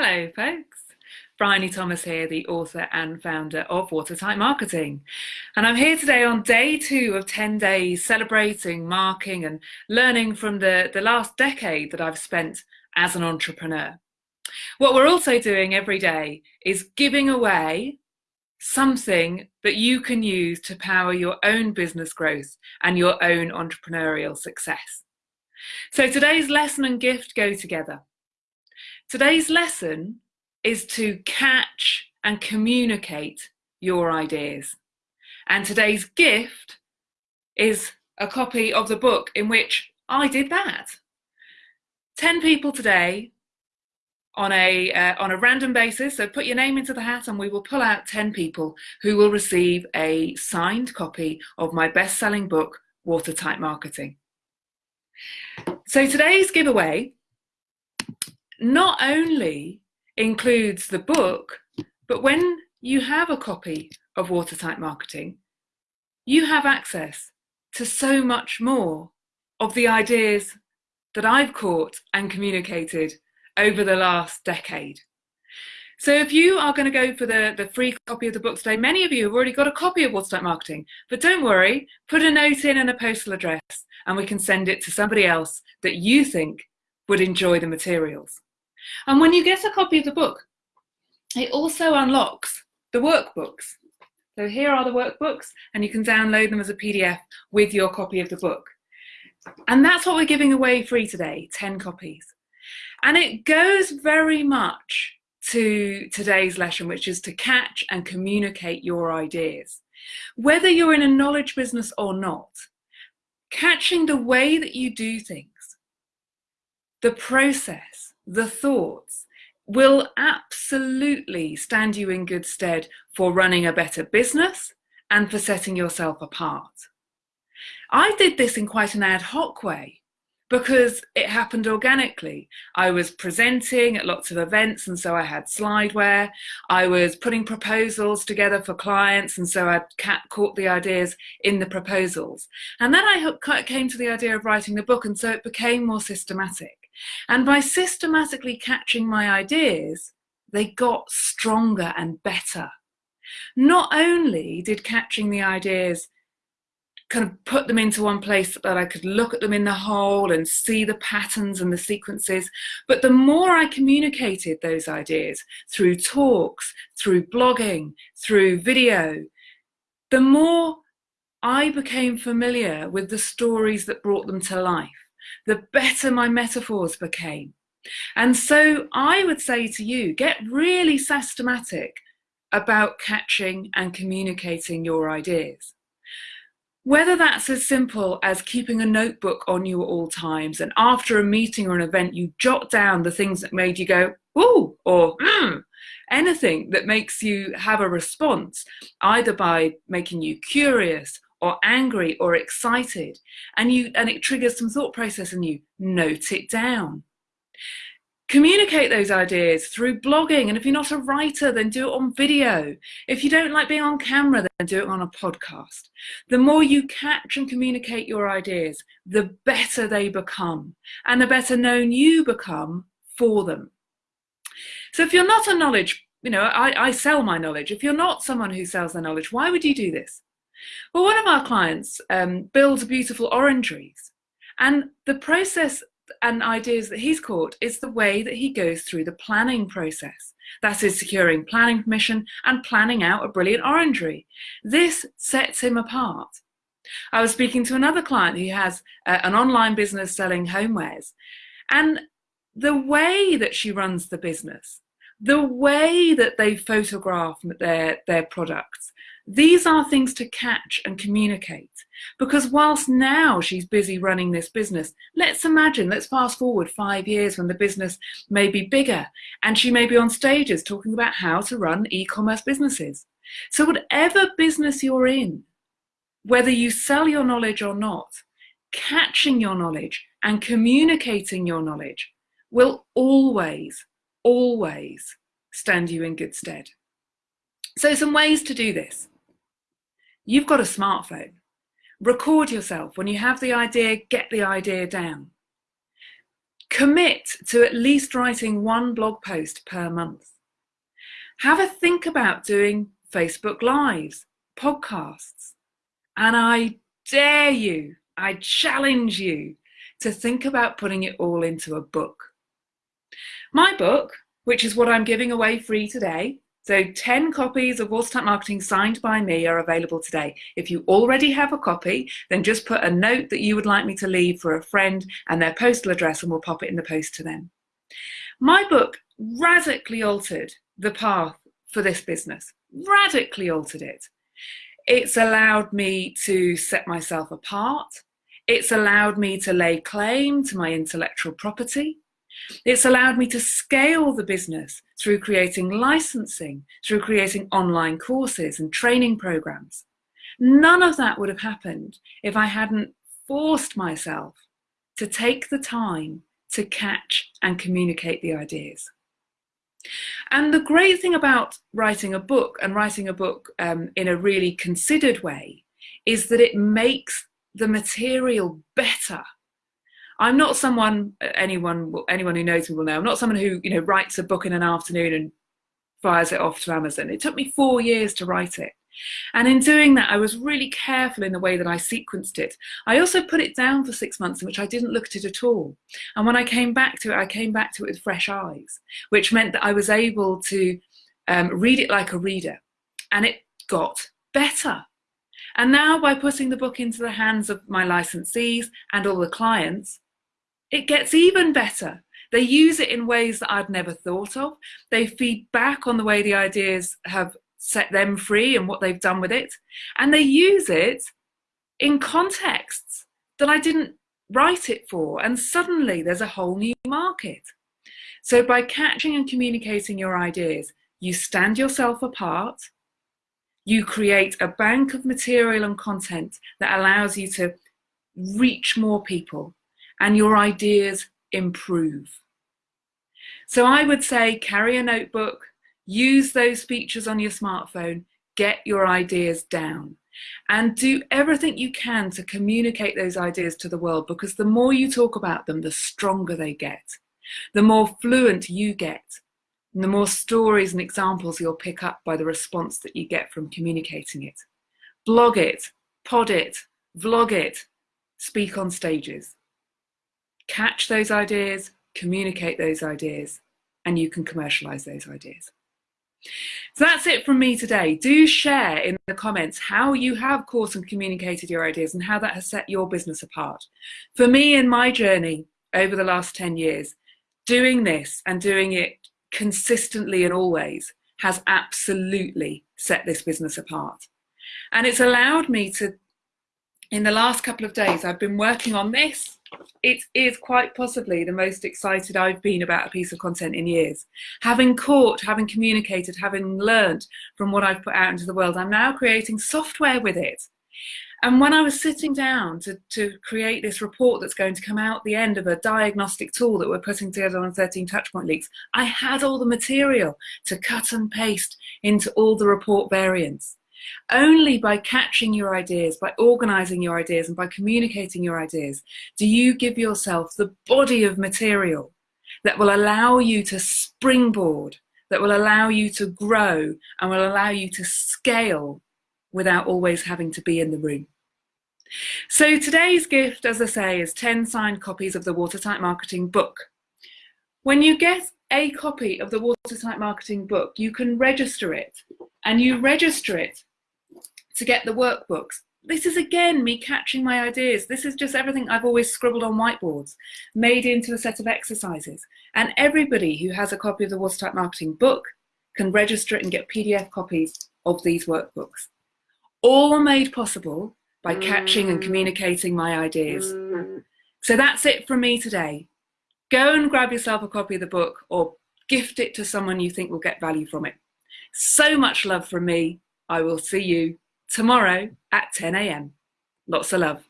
Hello, folks. Bryony Thomas here, the author and founder of Watertight Marketing. And I'm here today on day two of 10 days celebrating, marking, and learning from the, the last decade that I've spent as an entrepreneur. What we're also doing every day is giving away something that you can use to power your own business growth and your own entrepreneurial success. So today's lesson and gift go together. Today's lesson is to catch and communicate your ideas. And today's gift is a copy of the book in which I did that. 10 people today on a, uh, on a random basis. So put your name into the hat and we will pull out 10 people who will receive a signed copy of my best-selling book, Watertight Marketing. So today's giveaway not only includes the book, but when you have a copy of Watertight Marketing, you have access to so much more of the ideas that I've caught and communicated over the last decade. So if you are going to go for the, the free copy of the book today, many of you have already got a copy of Watertight Marketing, but don't worry, put a note in and a postal address and we can send it to somebody else that you think would enjoy the materials. And when you get a copy of the book, it also unlocks the workbooks. So here are the workbooks and you can download them as a PDF with your copy of the book. And that's what we're giving away free today, 10 copies. And it goes very much to today's lesson, which is to catch and communicate your ideas. Whether you're in a knowledge business or not, catching the way that you do things, the process, the thoughts will absolutely stand you in good stead for running a better business and for setting yourself apart. I did this in quite an ad hoc way because it happened organically. I was presenting at lots of events and so I had slideware. I was putting proposals together for clients and so I caught the ideas in the proposals. And then I came to the idea of writing the book and so it became more systematic. And by systematically catching my ideas, they got stronger and better. Not only did catching the ideas kind of put them into one place that I could look at them in the whole and see the patterns and the sequences. But the more I communicated those ideas through talks, through blogging, through video, the more I became familiar with the stories that brought them to life the better my metaphors became. And so I would say to you, get really systematic about catching and communicating your ideas. Whether that's as simple as keeping a notebook on you at all times and after a meeting or an event, you jot down the things that made you go, ooh, or mm, anything that makes you have a response, either by making you curious or angry or excited and you and it triggers some thought process in you. Note it down. Communicate those ideas through blogging and if you're not a writer then do it on video. If you don't like being on camera then do it on a podcast. The more you catch and communicate your ideas the better they become and the better known you become for them. So if you're not a knowledge you know I, I sell my knowledge. If you're not someone who sells their knowledge why would you do this well, one of our clients um, builds beautiful orangeries, and the process and ideas that he's caught is the way that he goes through the planning process. That is securing planning permission and planning out a brilliant orangery. This sets him apart. I was speaking to another client who has uh, an online business selling homewares, and the way that she runs the business, the way that they photograph their, their products, these are things to catch and communicate because whilst now she's busy running this business, let's imagine, let's fast forward five years when the business may be bigger and she may be on stages talking about how to run e-commerce businesses. So whatever business you're in, whether you sell your knowledge or not, catching your knowledge and communicating your knowledge will always, always stand you in good stead. So some ways to do this. You've got a smartphone. Record yourself. When you have the idea, get the idea down. Commit to at least writing one blog post per month. Have a think about doing Facebook Lives, podcasts. And I dare you, I challenge you to think about putting it all into a book. My book, which is what I'm giving away free today, so 10 copies of Watertight Marketing signed by me are available today. If you already have a copy, then just put a note that you would like me to leave for a friend and their postal address and we'll pop it in the post to them. My book radically altered the path for this business, radically altered it. It's allowed me to set myself apart. It's allowed me to lay claim to my intellectual property. It's allowed me to scale the business through creating licensing, through creating online courses and training programs. None of that would have happened if I hadn't forced myself to take the time to catch and communicate the ideas. And the great thing about writing a book and writing a book um, in a really considered way is that it makes the material better I'm not someone anyone anyone who knows me will know. I'm not someone who you know writes a book in an afternoon and fires it off to Amazon. It took me four years to write it. And in doing that, I was really careful in the way that I sequenced it. I also put it down for six months in which I didn't look at it at all. And when I came back to it, I came back to it with fresh eyes, which meant that I was able to um, read it like a reader. And it got better. And now by putting the book into the hands of my licensees and all the clients, it gets even better. They use it in ways that I'd never thought of. They feed back on the way the ideas have set them free and what they've done with it. And they use it in contexts that I didn't write it for. And suddenly there's a whole new market. So by catching and communicating your ideas, you stand yourself apart. You create a bank of material and content that allows you to reach more people and your ideas improve. So I would say carry a notebook, use those features on your smartphone, get your ideas down and do everything you can to communicate those ideas to the world because the more you talk about them, the stronger they get. The more fluent you get, and the more stories and examples you'll pick up by the response that you get from communicating it. Blog it, pod it, vlog it, speak on stages catch those ideas, communicate those ideas, and you can commercialize those ideas. So that's it from me today. Do share in the comments how you have caught and communicated your ideas and how that has set your business apart. For me in my journey over the last 10 years, doing this and doing it consistently and always has absolutely set this business apart. And it's allowed me to, in the last couple of days, I've been working on this it is quite possibly the most excited I've been about a piece of content in years. Having caught, having communicated, having learned from what I've put out into the world, I'm now creating software with it. And when I was sitting down to, to create this report that's going to come out the end of a diagnostic tool that we're putting together on 13 Touchpoint Leaks, I had all the material to cut and paste into all the report variants. Only by catching your ideas, by organizing your ideas and by communicating your ideas, do you give yourself the body of material that will allow you to springboard, that will allow you to grow and will allow you to scale without always having to be in the room. So today's gift, as I say, is 10 signed copies of the Watertight Marketing book. When you get a copy of the Watertight Marketing book, you can register it and you register it to get the workbooks. This is again me catching my ideas. This is just everything I've always scribbled on whiteboards, made into a set of exercises. And everybody who has a copy of the Watertight Marketing book can register it and get PDF copies of these workbooks. All made possible by catching and mm. communicating my ideas. Mm. So that's it from me today. Go and grab yourself a copy of the book or gift it to someone you think will get value from it. So much love from me. I will see you tomorrow at 10 a.m. Lots of love.